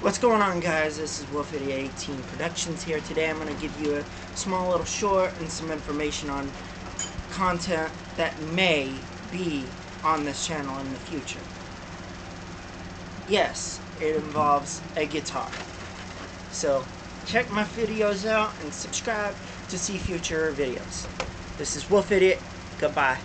What's going on guys? This is Wolf 18 Productions here. Today I'm going to give you a small little short and some information on content that may be on this channel in the future. Yes, it involves a guitar. So check my videos out and subscribe to see future videos. This is Wolf Idiot. Goodbye.